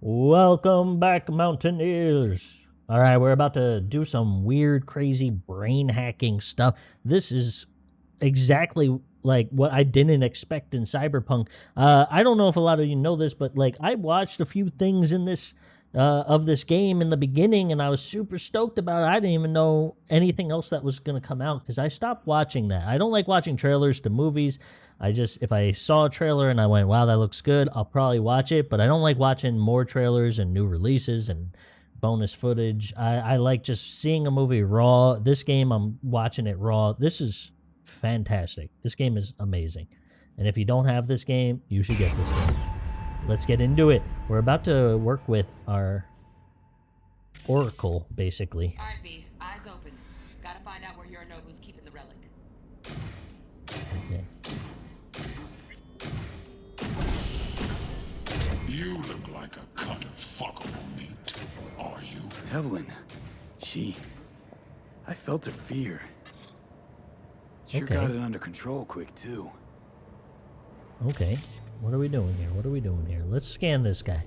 Welcome back, Mountaineers. All right, we're about to do some weird, crazy brain hacking stuff. This is exactly like what I didn't expect in Cyberpunk. Uh, I don't know if a lot of you know this, but like I watched a few things in this uh, of this game in the beginning, and I was super stoked about it. I didn't even know anything else that was going to come out because I stopped watching that. I don't like watching trailers to movies. I just if I saw a trailer and I went, "Wow, that looks good," I'll probably watch it. But I don't like watching more trailers and new releases and bonus footage. I, I like just seeing a movie raw. This game, I'm watching it raw. This is fantastic. This game is amazing. And if you don't have this game, you should get this game. Let's get into it. We're about to work with our Oracle, basically. All right, V. Eyes open. Gotta find out where Yorinobu's keeping the relic. Yeah. You look like a cut of fuckable meat. Are you? Evelyn. She. I felt her fear. Sure Okay. got it under control quick, too. Okay. What are we doing here? What are we doing here? Let's scan this guy.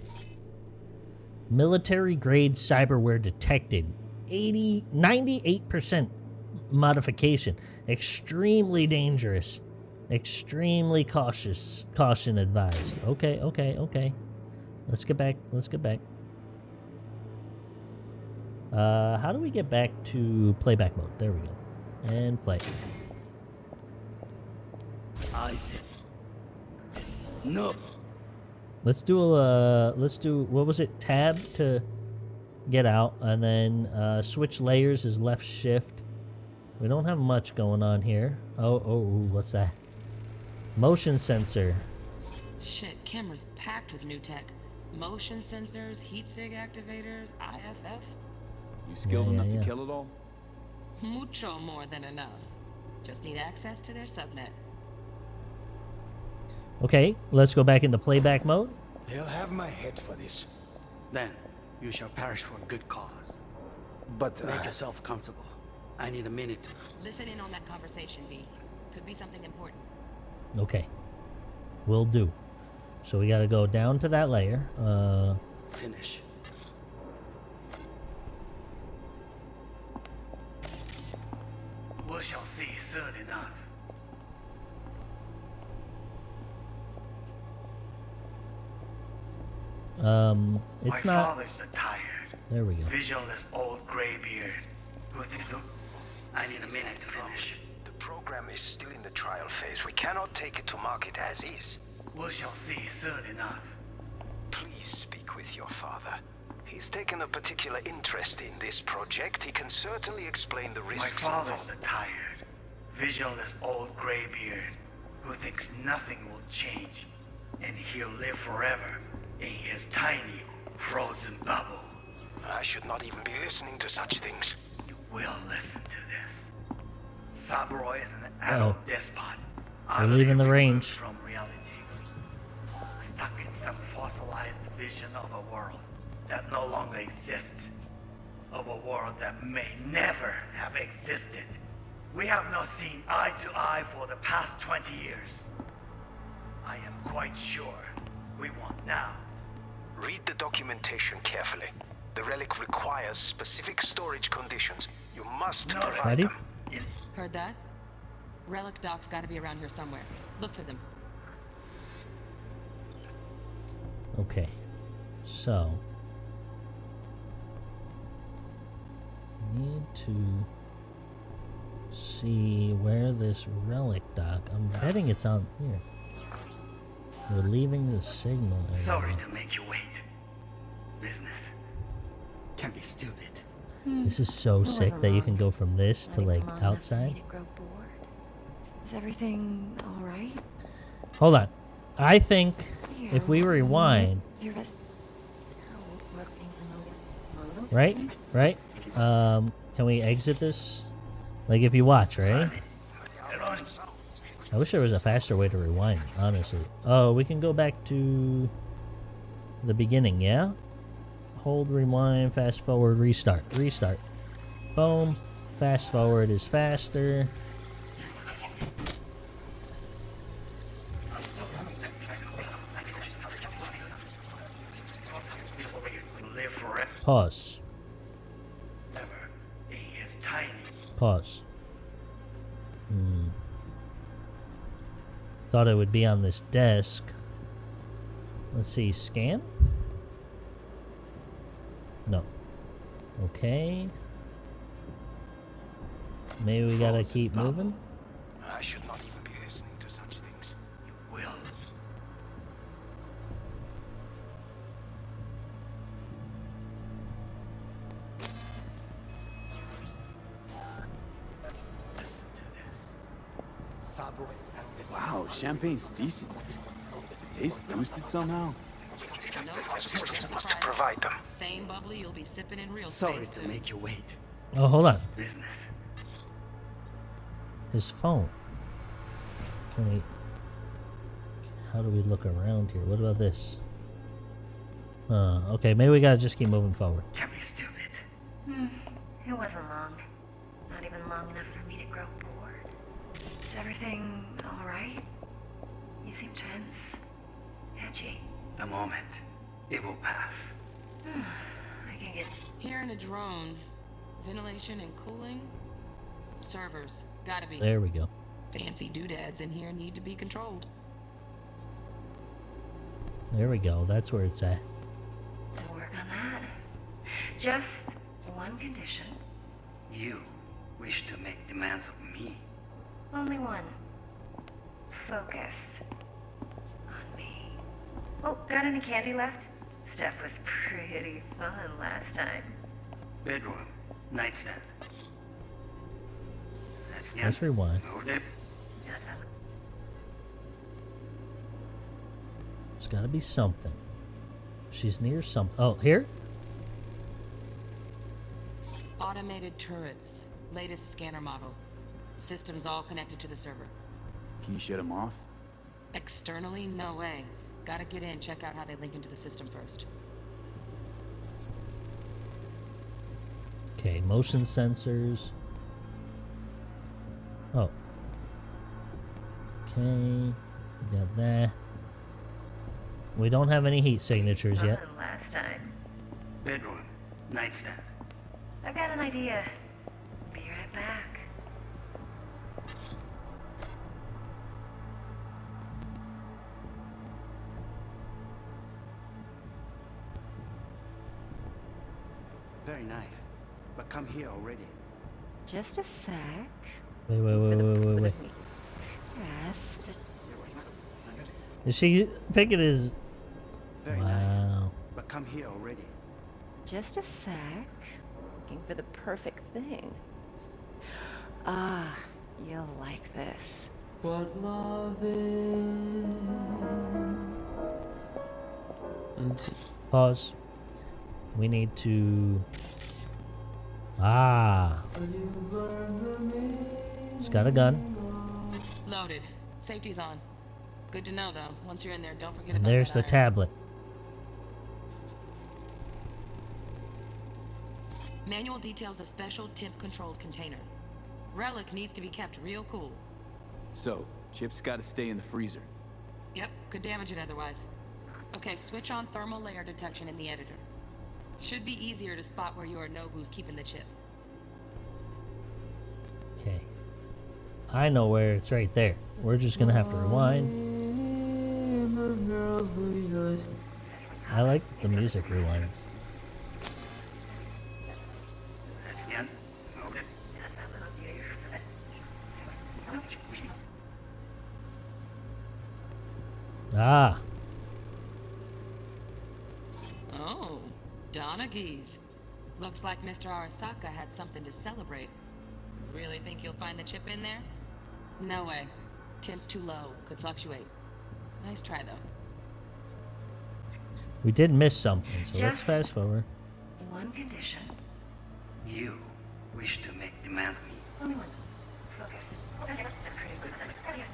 Military grade cyberware detected. 80 98% modification. Extremely dangerous. Extremely cautious. Caution advised. Okay, okay, okay. Let's get back. Let's get back. Uh, how do we get back to playback mode? There we go. And play. I said. No. Let's do a uh, let's do what was it? Tab to get out, and then uh, switch layers is left shift. We don't have much going on here. Oh oh, ooh, what's that? Motion sensor. Shit, camera's packed with new tech. Motion sensors, heat sig activators, IFF. You skilled Yeah, yeah, enough yeah. to kill it all? Mucho more than enough. Just need access to their subnet. Okay, let's go back into playback mode. They'll have my head for this. Then you shall perish for a good cause. But, Make uh, yourself comfortable. I need a minute to. Listen in on that conversation, V. Could be something important. Okay, will do. So we got to go down to that layer. Uh, finish. We shall see soon enough. Um, it's My not. father's a tired, There we go. visionless old gray beard. Who thinks look? I need a minute to finish. the program is still in the trial phase. We cannot take it to market as is. We shall see soon enough. Please speak with your father. He's taken a particular interest in this project. He can certainly explain the risks. My father's involved. a tired, visionless old gray beard who thinks nothing will change, and he'll live forever in his tiny, frozen bubble. I should not even be listening to such things. You will listen to this. Saburo is an oh. adult despot. We're leaving the range. From reality. Stuck in some fossilized vision of a world that no longer exists. Of a world that may never have existed. We have not seen eye to eye for the past 20 years. I am quite sure we want now. Read the documentation carefully. The relic requires specific storage conditions. You must No, provide Ready? them. In Heard that? Relic docs gotta be around here somewhere. Look for them. Okay, so need to see where this relic dock. I'm betting it's on here. We're leaving the signal. area. sorry to make you wait. Business can't be stupid. This is so sick that you can go from this to like even long enough for me outside. to grow bored. Is everything all right? Hold on. I think if we rewind, right, right, um, can we exit this? Like if you watch, right? I wish there was a faster way to rewind, honestly. Oh, we can go back to the beginning, yeah? Hold, rewind, fast forward, restart, restart. Boom. Fast forward is faster. Pause. Never. He is tiny. Pause. Thought it would be on this desk. Let's see, scan? No. Okay. Maybe we gotta keep moving? Champagne's decent. Does it taste boosted somehow? No, Was to provide them. Same bubbly you'll be sipping in real Sorry space to soon. make you wait. Oh, hold on. Business. His phone. Can we... How do we look around here? What about this? Uh, okay, maybe we gotta just keep moving forward. Can't be stupid. It wasn't long. Not even long enough for me to grow bored. Is everything alright? You seem tense. Edgy. A moment. It will pass. I can get Here in a drone, ventilation and cooling, servers, gotta be. There we go. Fancy doodads in here need to be controlled. There we go. That's where it's at. to work on that. Just one condition. You wish to make demands of me. Only one. Focus on me. Oh, got any candy left? Stuff was pretty fun last time. Bedroom. Nightstand. That's the Let's end. rewind. Hold it. There's gotta be something. She's near something. Oh, here? Automated turrets, latest scanner model. Systems all connected to the server. Can you shut them off? Externally, no way. Gotta get in, check out how they link into the system first. Okay, motion sensors. Oh. Okay, we got that. We don't have any heat signatures yet. Fun last time. Bedroom. Nightstand. I've got an idea. Be right back. Very nice. But come here already. Just a sec. Wait, wait, wait, wait, wait, wait. Rest. Is she thinking is? Very nice. Wow. But come here already. Just a sec. Looking for the perfect thing. Ah, you'll like this. What love is. Pause. We need to. Ah. It's got a gun. Loaded. Safety's on. Good to know, though. Once you're in there, don't forget And about there's the iron. tablet. Manual details a special temp-controlled container. Relic needs to be kept real cool. So, chips gotta stay in the freezer. Yep, could damage it otherwise. Okay, switch on thermal layer detection in the editor. Should be easier to spot where Yorinobu's keeping the chip. Okay. I know where it's right there. We're just gonna have to rewind. I like the music rewinds. That's the end. Hold it. Ah. Oh, Donaghys. Looks like Mr. Arasaka had something to celebrate. Really think you'll find the chip in there? No way. Temp's too low. Could fluctuate. Nice try, though. We did miss something, so let's fast forward. One condition. You wish to make demands of me. Only one. Focus. Okay, that's pretty good.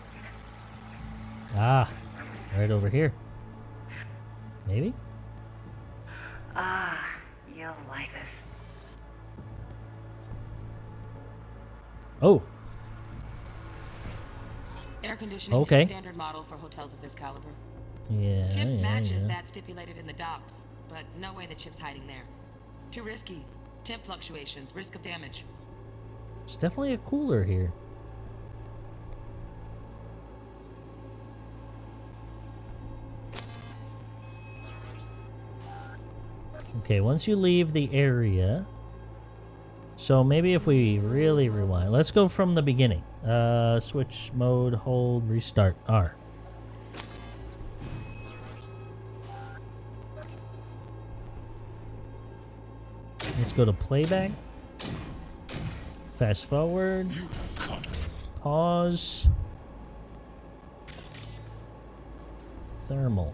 Ah. Right over here. Maybe? Like this. Oh. Air conditioning Okay. is standard model for hotels of this caliber. Yeah. Tip yeah, matches yeah. that stipulated in the docs, but no way the chip's hiding there. Too risky. Temp fluctuations, risk of damage. It's definitely a cooler here. Okay, once you leave the area, so maybe if we really rewind, let's go from the beginning. Uh, switch mode, hold, restart, R. Let's go to playback. Fast forward. Pause. Thermal.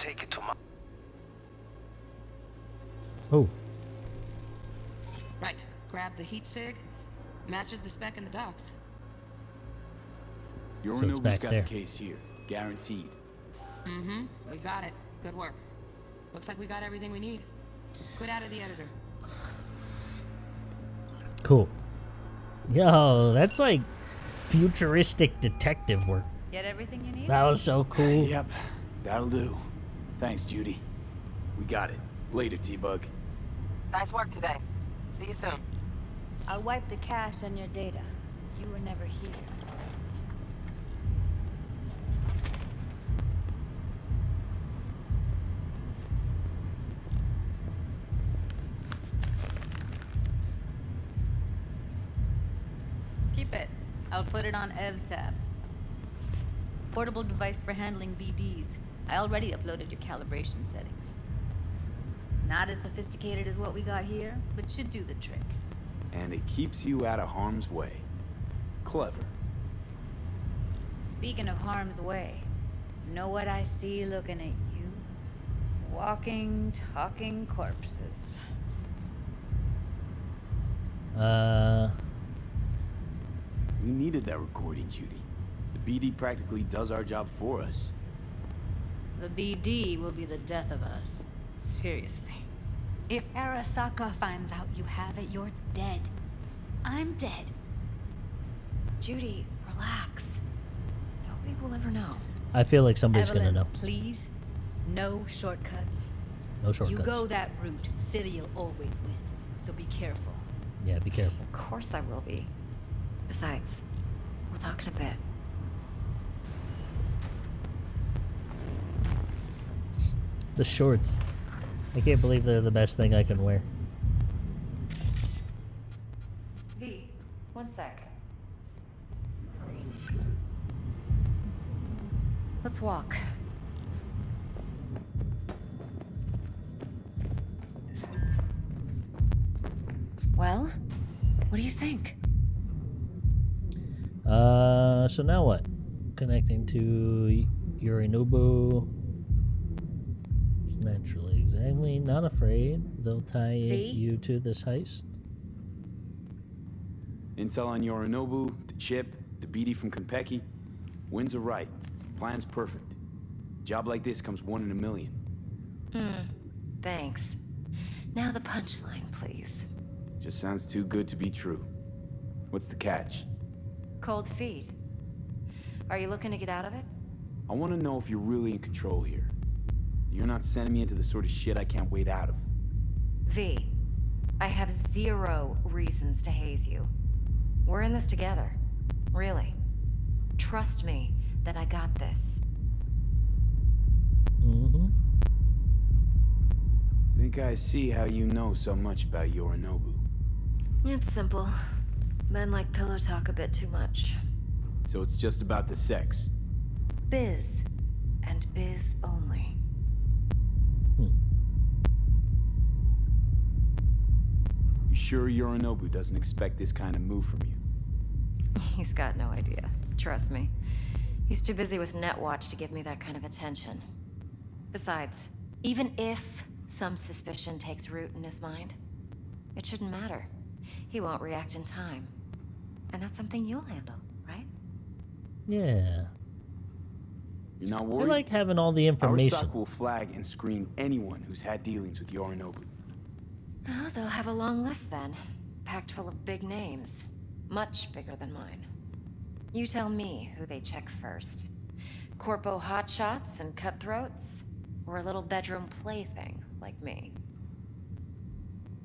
Take it to my... Oh, Right. Grab the heat sig. Matches the spec in the docs. Your So it's Yorinobu's got there. the case here. Guaranteed. Mm-hmm. We got it. Good work. Looks like we got everything we need. Quit out of the editor. cool. Yo, that's like futuristic detective work. Get everything you need? That was so cool. Yep, that'll do. Thanks, Judy. We got it. Later, T-Bug. Nice work today. See you soon. I'll wipe the cache and your data. You were never here. Keep it. I'll put it on Ev's tab. Portable device for handling BDs. I already uploaded your calibration settings. Not as sophisticated as what we got here, but should do the trick. And it keeps you out of harm's way. Clever. Speaking of harm's way, know what I see looking at you? Walking, talking corpses. Uh, We needed that recording, Judy. The BD practically does our job for us. The BD will be the death of us. Seriously. If Arasaka finds out you have it, you're dead. I'm dead. Judy, relax. Nobody will ever know. I feel like somebody's Evelyn, gonna know. please. No shortcuts. No shortcuts. You go that route, City'll always win. So be careful. Yeah, be careful. Of course I will be. Besides, we'll talk in a bit. The shorts. I can't believe they're the best thing I can wear. V, one sec. Let's walk. Well, what do you think? Uh, so now what? Connecting to Yorinobu. Naturally, exactly. Not afraid. They'll tie V? you to this heist. Intel on Yorinobu, the chip, the BD from Konpeki. Winds are right. Plan's perfect. Job like this comes one in a million. Hmm. Thanks. Now the punchline, please. Just sounds too good to be true. What's the catch? Cold feet. Are you looking to get out of it? I want to know if you're really in control here. You're not sending me into the sort of shit I can't wait out of. V, I have zero reasons to haze you. We're in this together. Really. Trust me that I got this. Mm-hmm. Think I see how you know so much about Yorinobu. It's simple. Men like pillow talk a bit too much. So it's just about the sex. Biz. And biz only. You sure Yorinobu doesn't expect this kind of move from you? He's got no idea. Trust me. He's too busy with Netwatch to give me that kind of attention. Besides, even if some suspicion takes root in his mind, it shouldn't matter. He won't react in time. And that's something you'll handle, right? Yeah. You're not I worried? like having all the information. Arasaka will flag and screen anyone who's had dealings with Yorinobu. Oh, they'll have a long list then. Packed full of big names. Much bigger than mine. You tell me who they check first. Corpo hotshots and cutthroats? Or a little bedroom plaything like me?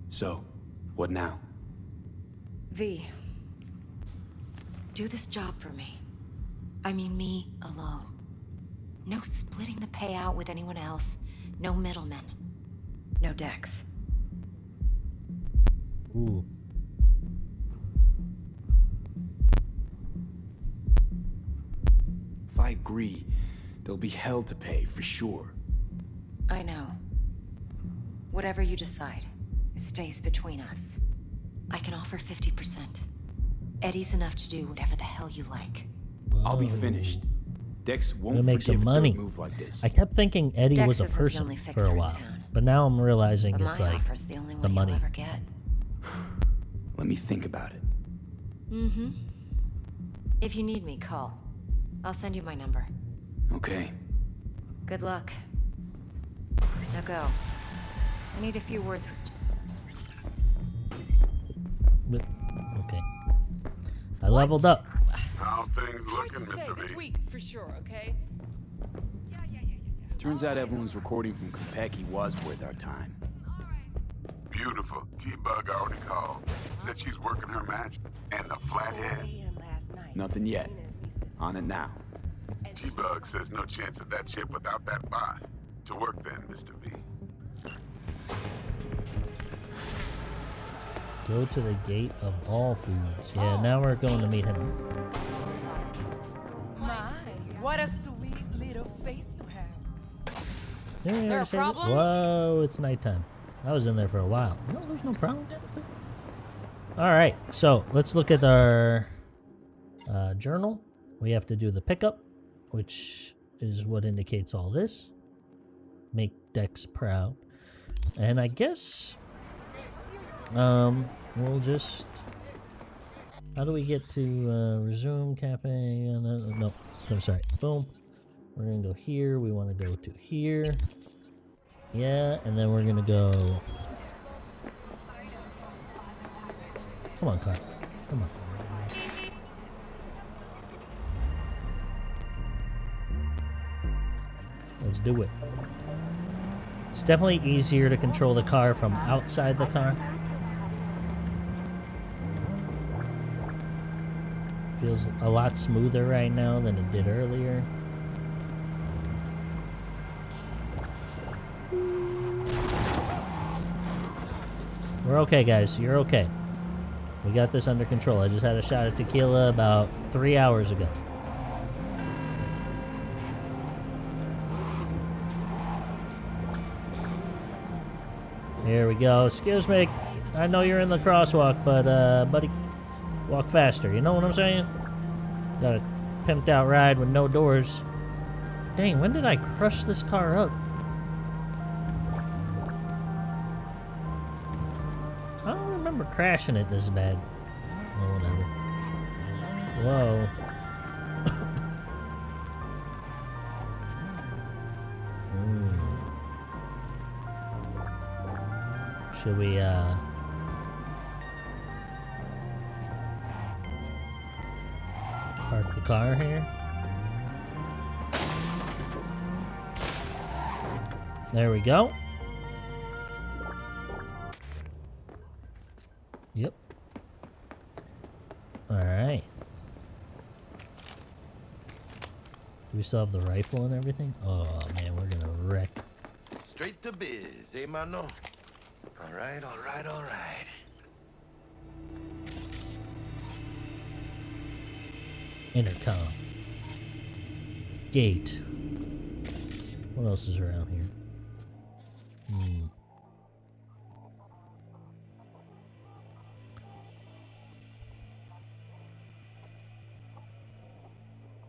So, what now? V. Do this job for me. I mean me alone. No splitting the payout with anyone else. No middlemen. No decks. Ooh. If I agree, there'll be hell to pay, for sure. I know. Whatever you decide, it stays between us. I can offer 50%. Eddie's enough to do whatever the hell you like. I'll be finished. Dex won't Gonna make some forgive a money. dirt move like this. I kept thinking Eddie Dex was a person for a while, town. but now I'm realizing But it's like the only the one money. You'll ever get. Let me think about it. Mm-hmm. If you need me, call. I'll send you my number. Okay. Good luck. Now go. I need a few words with... But, okay. I leveled up. How things looking, Mr. This V? week, for sure, okay? Turns out everyone's recording from Konpeki was worth our time. Beautiful. T-Bug already called. Said she's working her magic. And the flathead. Nothing yet. On it now. T-Bug says no chance of that chip without that buy. To work then, Mr. V. Go to the gate of all foods. Yeah, now we're going to meet him. My, what a sweet little face you have. Didn't there a say that? problem? Whoa, it's nighttime. I was in there for a while. No, there's no problem. All right, so let's look at our uh, journal. We have to do the pickup, which is what indicates all this. Make Dex proud. And I guess um, we'll just... How do we get to uh, resume cafe? Uh, no, no, I'm sorry. Boom. We're going to go here. We want to go to here. Yeah, and then we're to go... Come on, car. Come on. Let's do it. It's definitely easier to control the car from outside the car. Feels a lot smoother right now than it did earlier. We're okay, guys. You're okay. We got this under control. I just had a shot of tequila about three hours ago. Here we go. Excuse me. I know you're in the crosswalk, but, uh, buddy, walk faster. You know what I'm saying? Got a pimped out ride with no doors. Dang, when did I crush this car up? Crashing it this bad. Oh, whatever. Whoa. Hmm. Should we, uh... Park the car here? There we go. We still have the rifle and everything? Oh man, we're gonna wreck. Straight to biz, eh, mano? All right, all right, all right. Intercom. Gate. What else is around here? Hmm.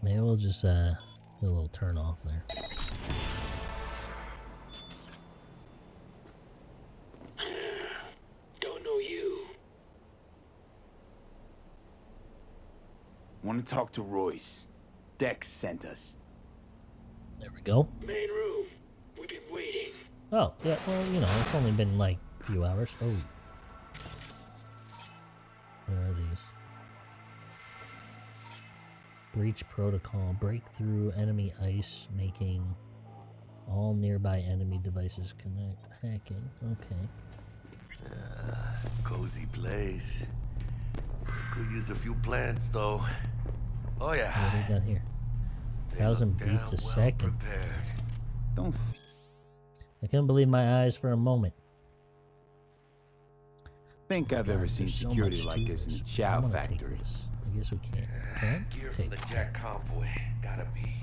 Maybe we'll just uh do a little turn off there. Don't know you. Want to talk to Royce. Dex sent us. There we go. Main room. We've been waiting. Oh, yeah, well, you know, it's only been like a few hours. Oh. Breach protocol. Break through enemy ice, making all nearby enemy devices connect. Hacking. Okay. Cozy place. Could use a few plants, though. Oh, yeah. What do we got here? They Thousand beats a well second. Prepared. Don't. Th- I couldn't believe my eyes for a moment. think I've ever seen there's so security like this in this. a I chow wanna factory. this. I guess we can't. Can I? Gear Take. from the Jack convoy. Gotta be.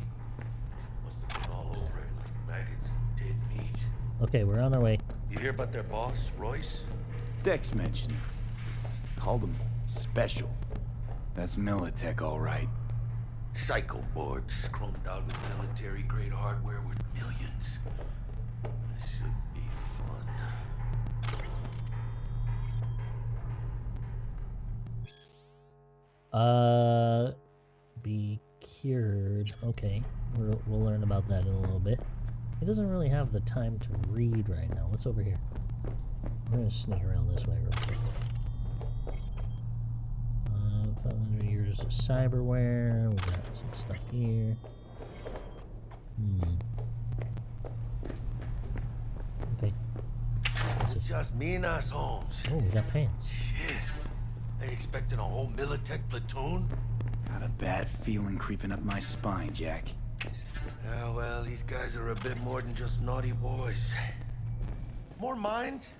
Must have been all over it like maggots and dead meat. Okay, we're on our way. You hear about their boss, Royce? Dex mentioned him. Called him special. That's Militech, all right. Psycho boards chromed out with military grade hardware worth millions. This should Uh, be cured. Okay, we'll, we'll learn about that in a little bit. He doesn't really have the time to read right now. What's over here? We're gonna sneak around this way real quick. Uh, 500 years of cyberware. We got some stuff here. Hmm. Okay. What's It's this? just me and us, Holmes. Oh, we got pants. Shit. They expecting a whole Militech platoon? Got a bad feeling creeping up my spine, Jack. Yeah, well, these guys are a bit more than just naughty boys. More minds?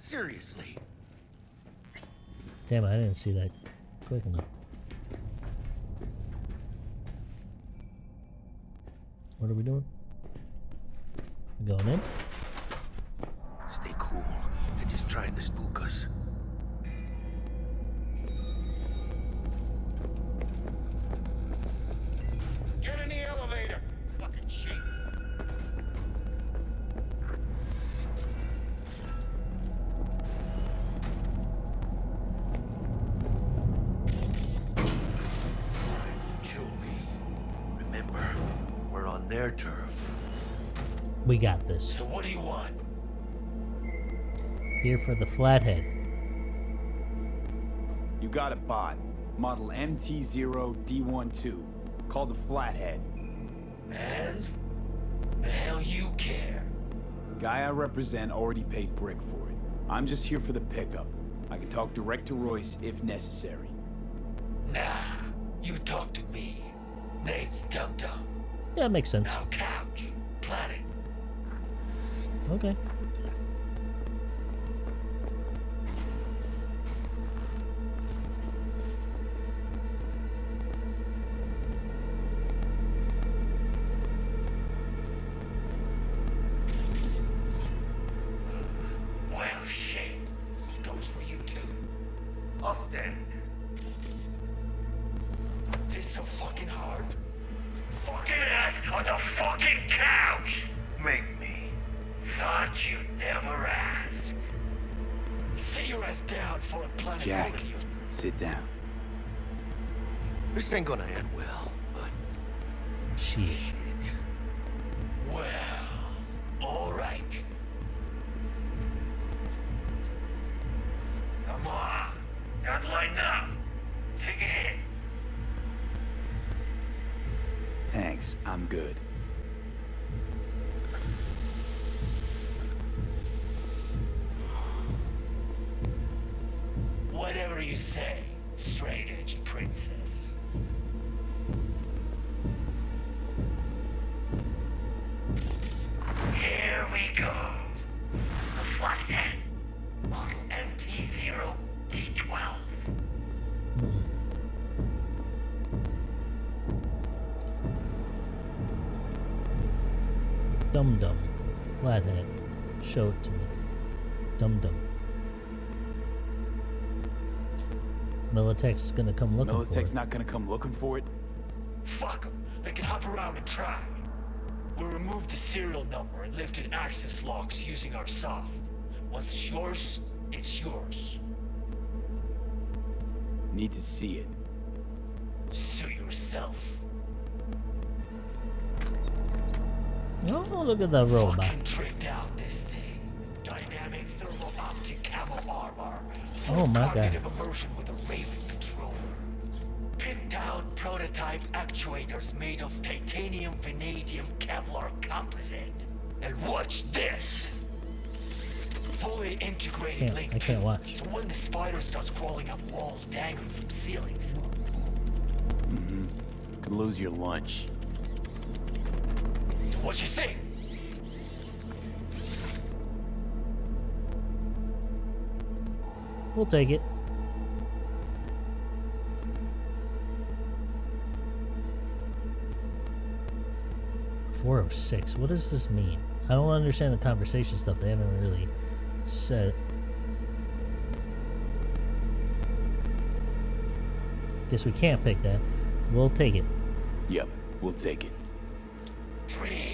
Seriously. Damn, I didn't see that quick enough. What are we doing? We going in? Stay cool. They're just trying to spook us. We. So what do you want? Here for the flathead. You got a bot. Model MT0D12. Called the Flathead. And? The hell you care? Guy I represent already paid Brick for it. I'm just here for the pickup. I can talk direct to Royce if necessary. Nah, you talk to me. Name's Dum Dum. Yeah, makes sense. Now couch. Planet. Okay. Dum dum. Flathead. Show it to me. Dum dum. Militech's gonna come looking for it. Militech's it. not gonna come looking for it. Fuck them. They can hop around and try. We removed the serial number and lifted access locks using our soft. Once it's yours, it's yours. Need to see it. Sue yourself. Oh, look at that robot. Fucking tricked out this thing. Dynamic thermal optic camo armor. Oh my god. Immersion with a Raven controller. Pinned down prototype actuators made of titanium vanadium Kevlar composite. And watch this. Fully integrated Can't- link I can't watch. So when the spider starts crawling up walls dangling from ceilings, Mm-hmm. Could lose your lunch. So what you think? We'll take it. Four of six. What does this mean? I don't understand the conversation stuff. They haven't really said. Guess we can't pick that. We'll take it. Yep, we'll take it. Free.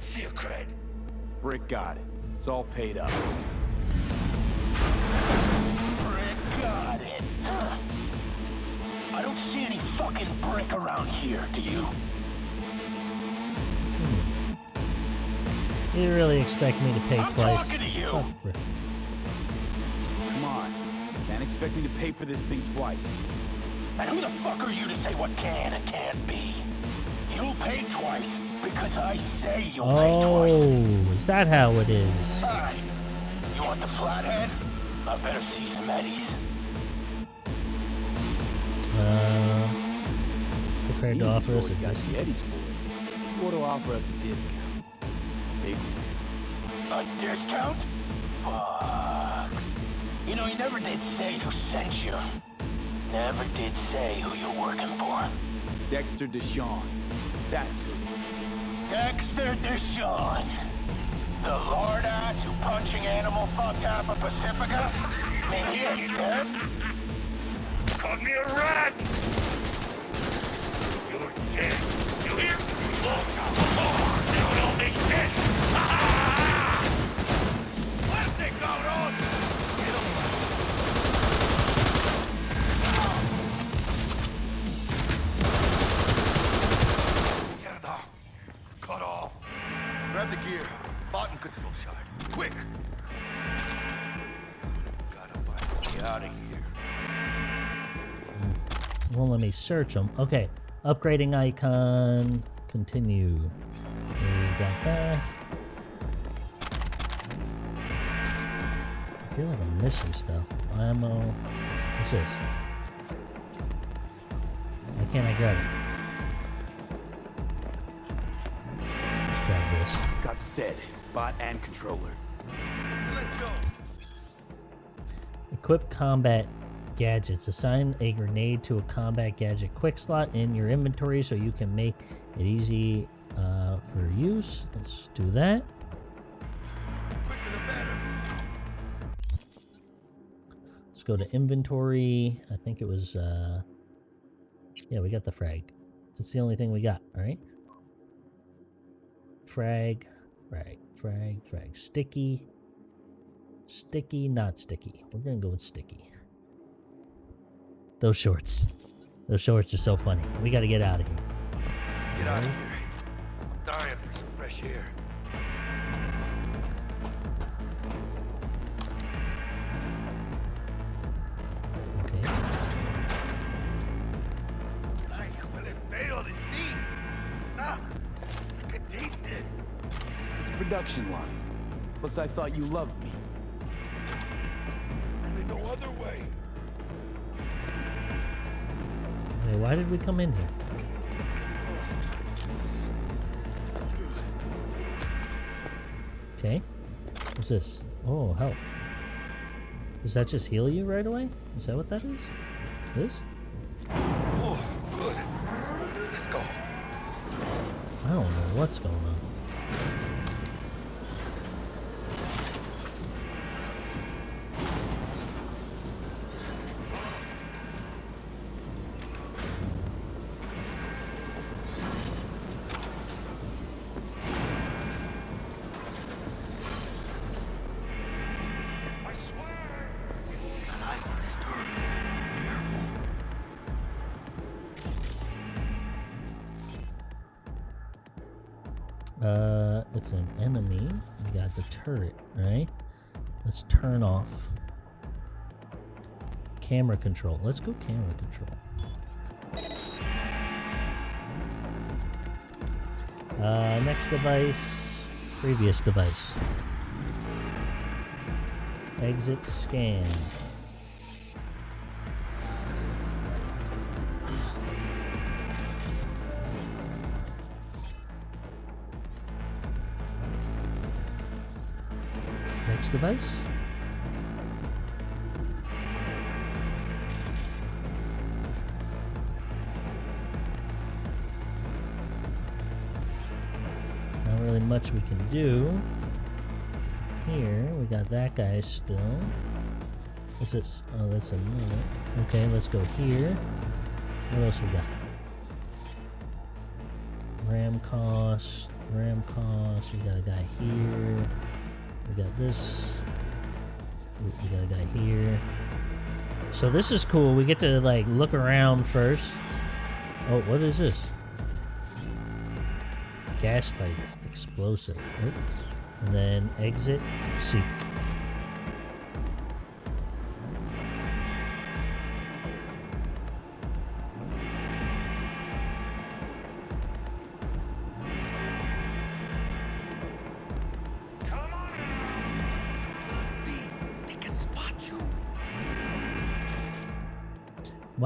Let's see your cred. Brick got it. It's all paid up. Brick got it. Huh. I don't see any fucking brick around here, do you? You really expect me to pay I'm twice? talking to you. Fuck, Come on. Can't expect me to pay for this thing twice. And who the fuck are you to say what can and can't be? You'll pay twice because I say you'll pay twice. Oh, is that how it is? Alright. You want the flathead? I better see some eddies. Uh, prepared to offer us a discount. the Eddies for it. You ought to offer us a discount. Big one. A discount? Fuck. You know, you never did say who sent you. Never did say who you're working for. Dexter DeShawn. That's who. Dexter DeShawn. The lord ass who punching animal fucked half of Pacifica? Mean, he ain't dead. Called me a rat! You're dead. You hear? Oh, now it all makes sense. Ah! Button control shard. Quick! Gotta find a way out of here. Won't let me search them. Okay, upgrading icon. Continue. We got that. I feel like I'm missing stuff. Ammo. What's this? Why can't I grab it? Let's grab this. Got the set. Bot and controller. Let's go. Equip combat gadgets. Assign a grenade to a combat gadget quick slot in your inventory so you can make it easy uh, for use. Let's do that. Quicker the better. Let's go to inventory. I think it was, uh, yeah, we got the frag. It's the only thing we got, all right? Frag, frag, frag, frag. Sticky, sticky, not sticky. We're gonna go with sticky. Those shorts. Those shorts are so funny. We gotta get out of here. Let's get out of here. I'm dying for some fresh air. Production line. Plus, I thought you loved me. Only no other way. Hey, why did we come in here? Okay. What's this? Oh, help. Does that just heal you right away? Is that what that is? This? Oh, good. Let's move. Let's go. I don't know what's going on. Turret, right? Let's turn off camera control. Let's go camera control. Uh, next device, previous device. Exit scan. Next device. Not really much we can do. Here, we got that guy still. What's this? Oh, that's another. Okay, let's go here. What else we got? Ram cost, ram cost. We got a guy here. We got this. We we got a guy here. So this is cool. We get to like look around first. Oh, what is this? Gas pipe explosive. Oop. And then exit seat.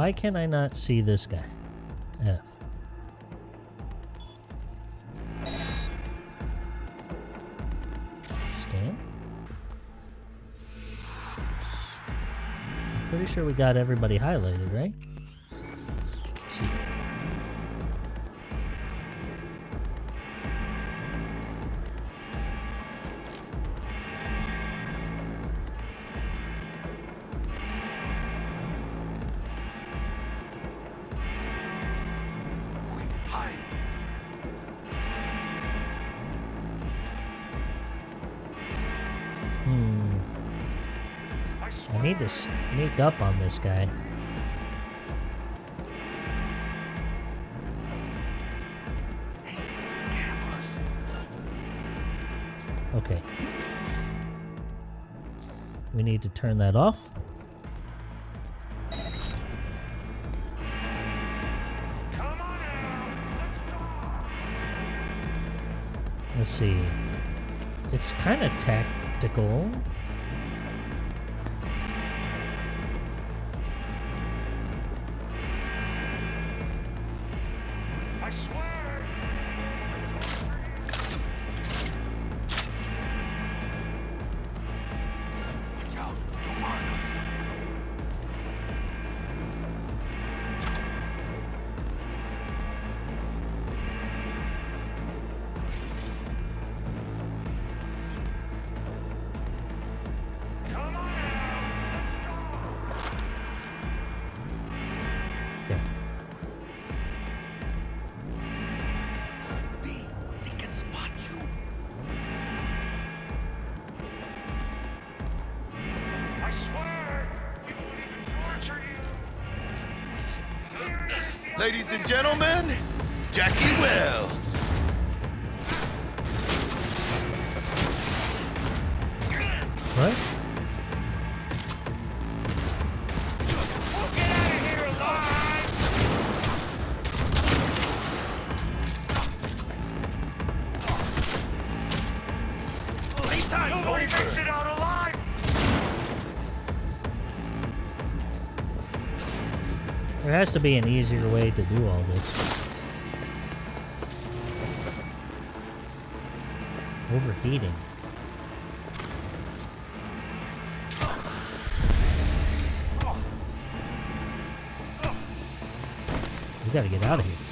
Why can I not see this guy? F. Scan. Pretty sure we got everybody highlighted, right? Need to sneak up on this guy. Okay. We need to turn that off. Let's see. It's kind of tactical. Ladies and gentlemen, Jackie Welles. What? Has to be an easier way to do all this. Overheating. We gotta get out of here.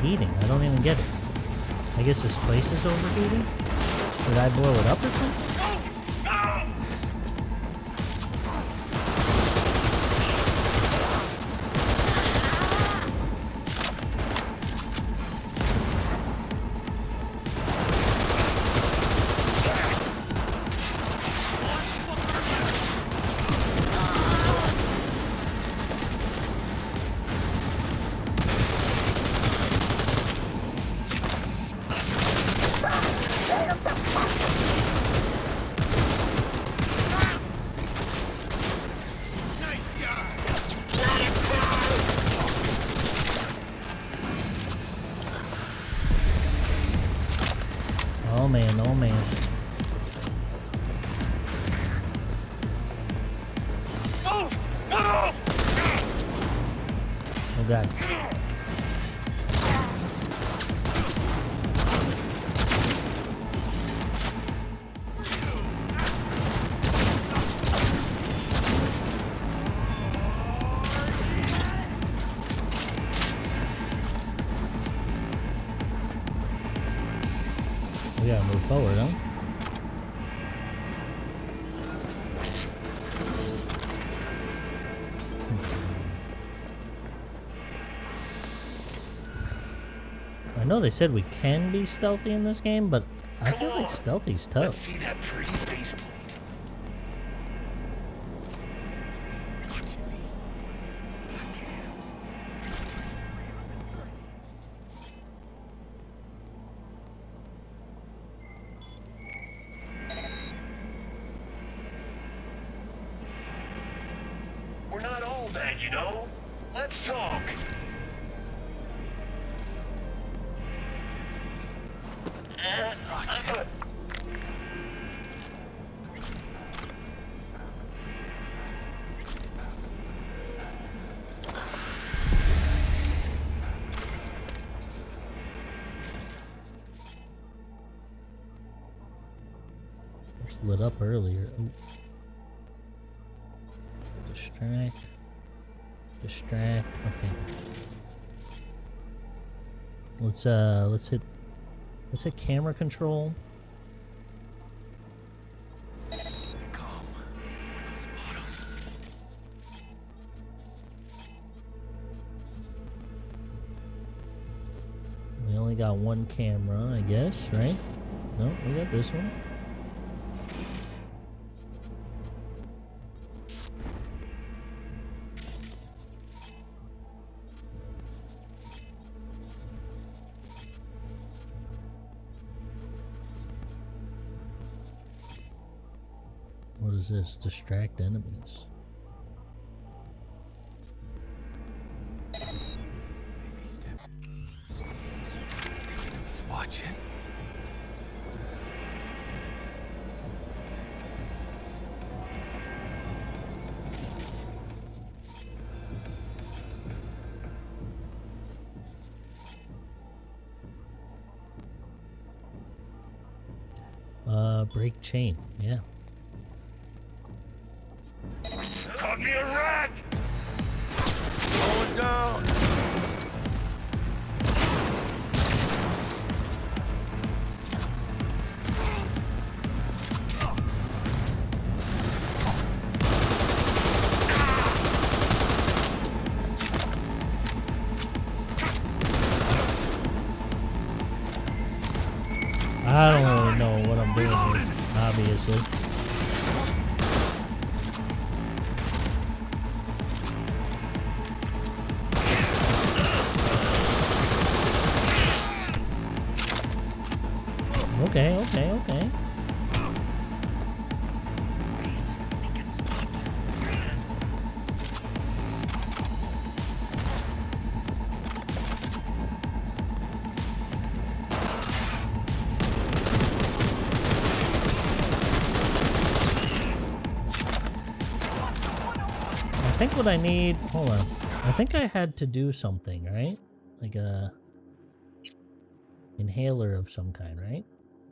Overheating? I don't even get it. I guess this place is overheating? Did I blow it up or something? We gotta move forward, huh? I know they said we can be stealthy in this game, but I feel like stealthy's Let's tough. see that pretty earlier. Ooh. Distract. Distract. Okay. Let's uh let's hit let's hit camera control. We only got one camera, I guess, right? No, we got this one. Is this? Distract enemies. Watching. Uh, break chain. Think what I need, hold on. I think I had to do something, right? Like a inhaler of some kind, right?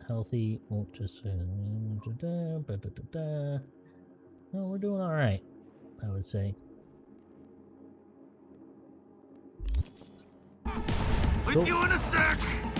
Healthy, won't just. No, we're doing all right. I would say. Check you in a sec.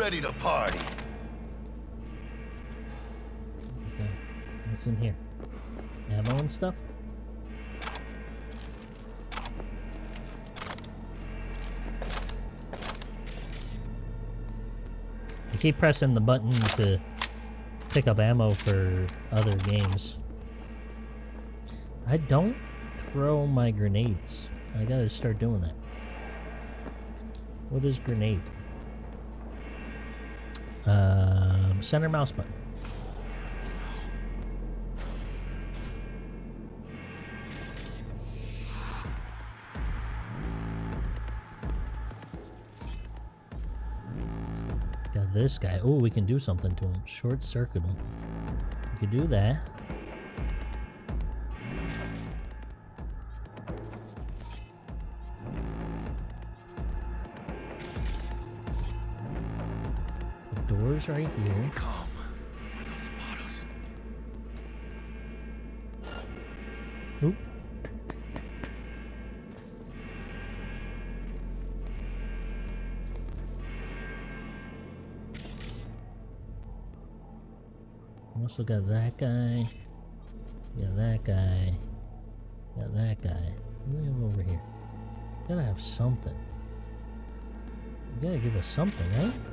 Ready to party? What's that? What's in here? Ammo and stuff? I keep pressing the button to pick up ammo for other games. I don't throw my grenades. I gotta start doing that. What is grenade? Um, center mouse button. Got this guy. Oh, we can do something to him. Short circuit him. We could do that. Door's right here. Oop. Also got that guy. Got that guy. Got that guy. What do we have over here? Gotta have something. You gotta give us something, right?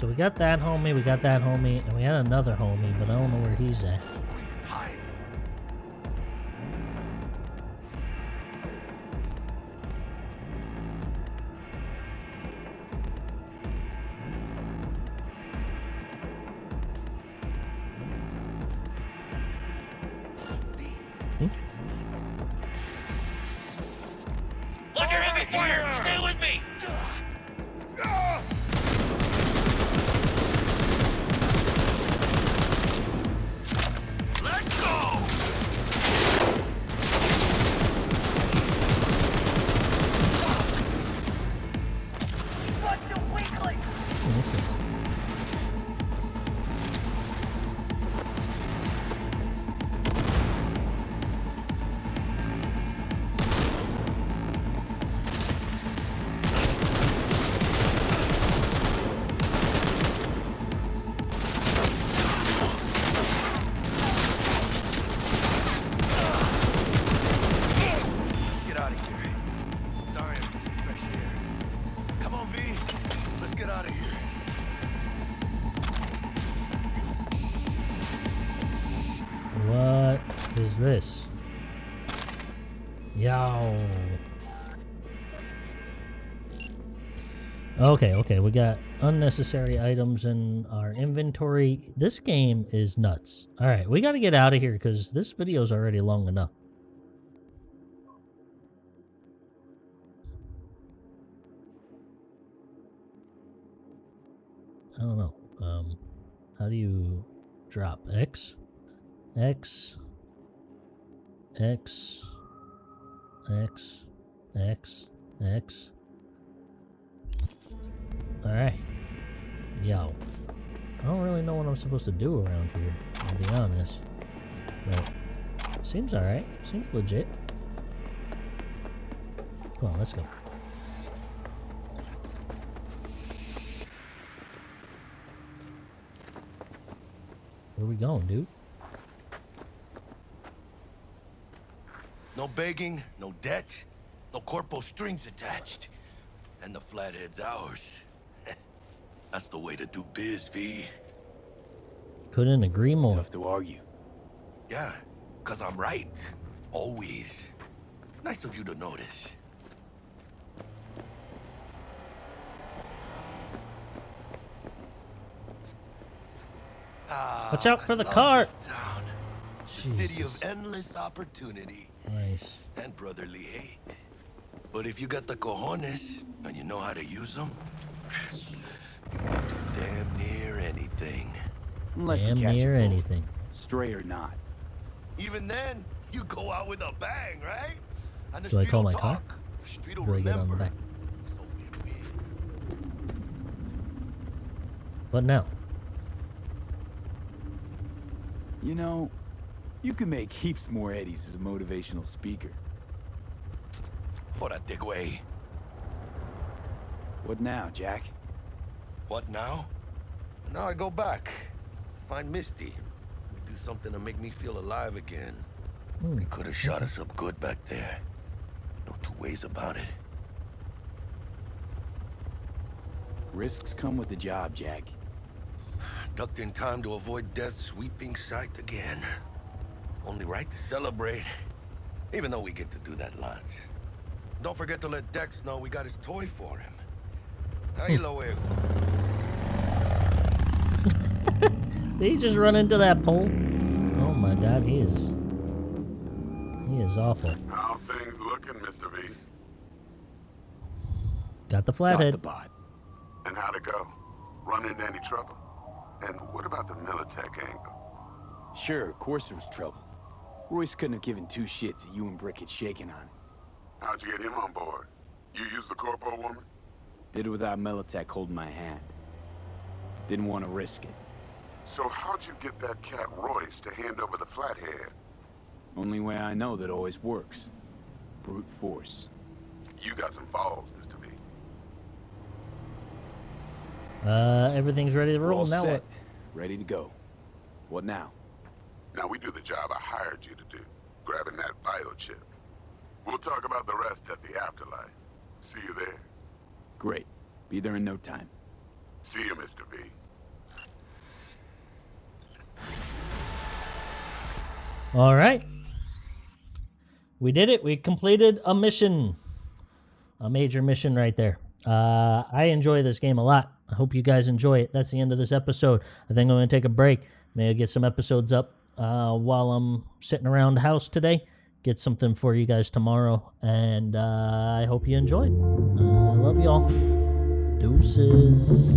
So we got that homie, we got that homie, and we had another homie, but I don't know where he's at. This? Yo. Okay, okay, we got unnecessary items in our inventory. This game is nuts. All right, we got to get out of here because this video is already long enough. I don't know. Um, how do you drop X? X X, X, X, X. Alright. Yo. I don't really know what I'm supposed to do around here, to be honest. But seems alright. Seems legit. Come on, let's go. Where we going, dude? No begging, no debt, no corpo strings attached. And the flathead's ours. That's the way to do biz, V. Couldn't agree more. Tough to argue. Yeah, cause I'm right. Always. Nice of you to notice. Ah, Watch out for the love car. town. The city of endless opportunity Nice. and brotherly hate. But if you got the cojones and you know how to use them, damn near anything. Unless Damn you catch near anything. Stray or not. Even then, you go out with a bang, right? And the Do I call will my car? talk. Street will Do I get on the back? What now? You know, you can make heaps more eddies as a motivational speaker. Órale, güey. What now, Jack? What now? Now I go back. Find Misty. Do something to make me feel alive again. Hmm. They could have shot us up good back there. No two ways about it. Risks come with the job, Jack. Ducked in time to avoid death's sweeping sight again. Only right to celebrate. Even though we get to do that lots. Don't forget to let Dex know we got his toy for him. Ahí lo. Did he just run into that pole? Oh my god, he is. He is awful. How things looking, Mr. V? Got the flathead. Got the bot. And how'd it go? Run into any trouble? And what about the Militech angle? Sure, of course there was trouble. Royce couldn't have given two shits that you and Brick had shaken on it. How'd you get him on board? You used the corpo woman? Did it without Militech holding my hand. Didn't want to risk it. So how'd you get that cat Royce to hand over the flathead? Only way I know that always works. Brute force. You got some balls, Mr. V. Uh, everything's ready to We're roll all now. set. What? Ready to go. What now? Now we do the job I hired you to do, grabbing that biochip. We'll talk about the rest at the afterlife. See you there. Great. Be there in no time. See you, Mr. V. All right. We did it. We completed a mission. A major mission right there. Uh, I enjoy this game a lot. I hope you guys enjoy it. That's the end of this episode. I think I'm going to take a break. Maybe get some episodes up uh, while I'm sitting around the house today. Get something for you guys tomorrow. And uh, I hope you enjoyed. Uh, I love y'all. Deuces.